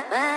¿eh?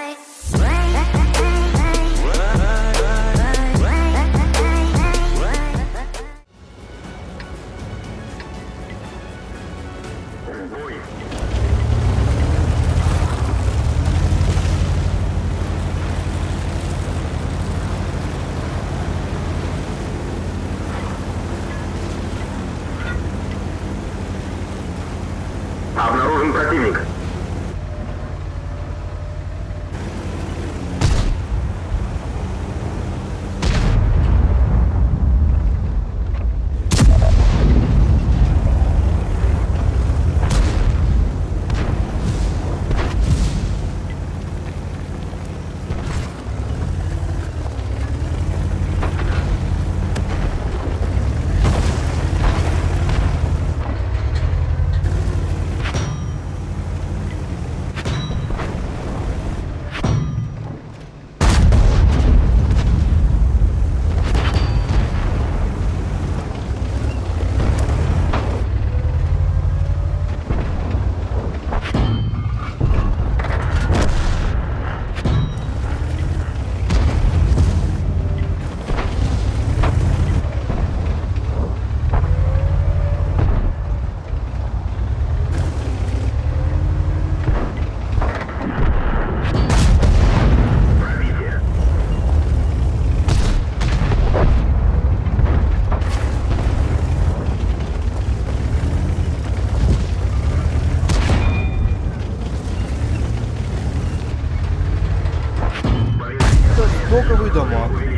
Это стоковый дамаг.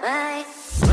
bye.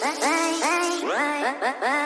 Bye. Bye. Bye.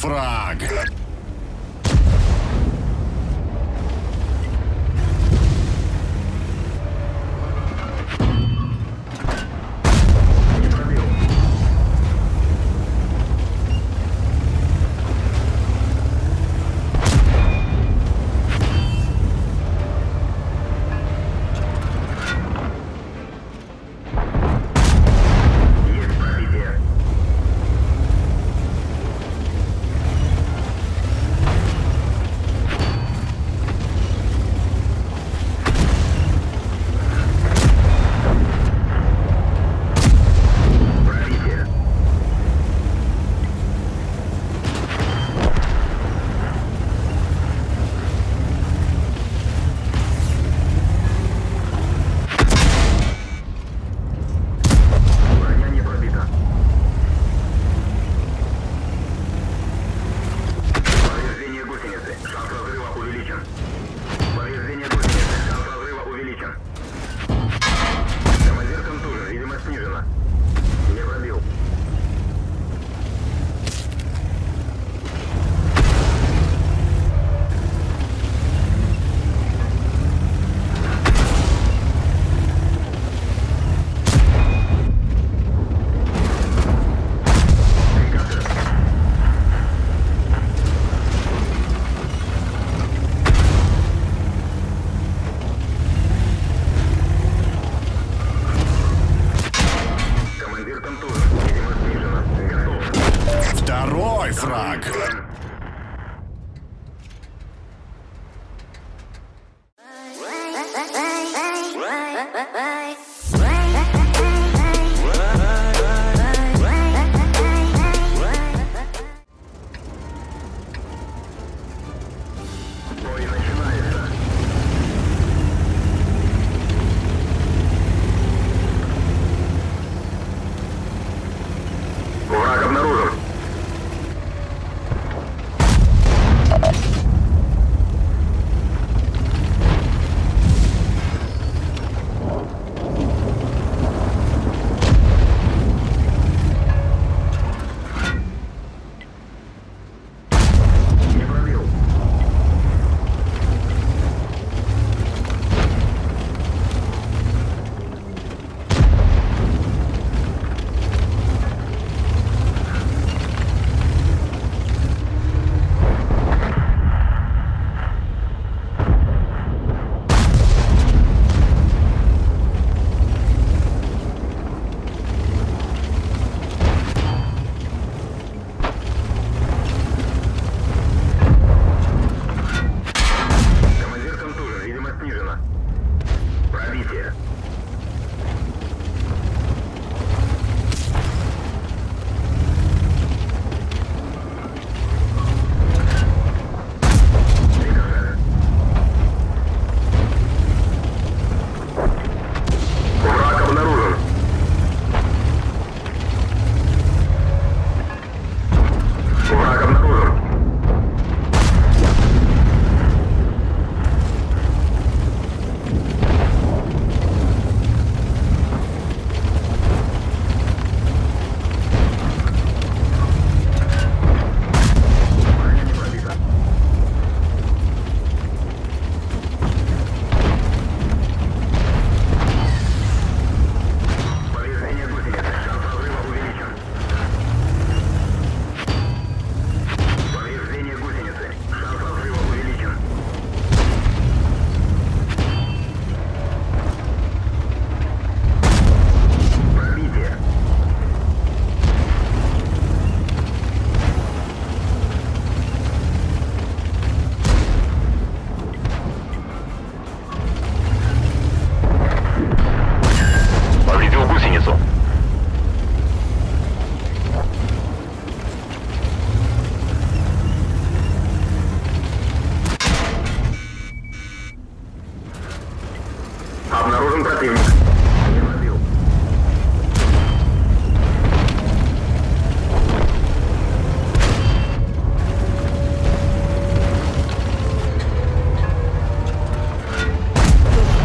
Есть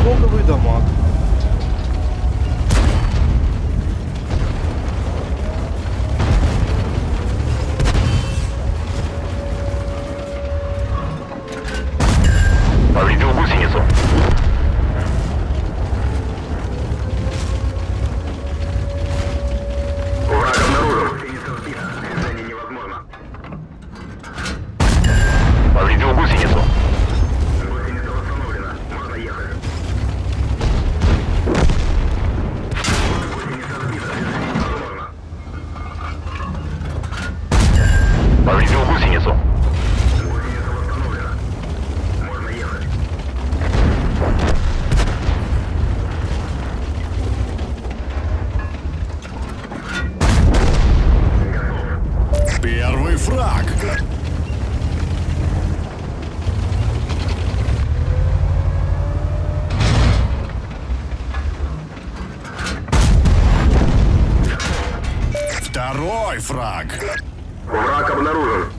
Блоковые дома. Фраг. Второй фраг. Враг обнаружен.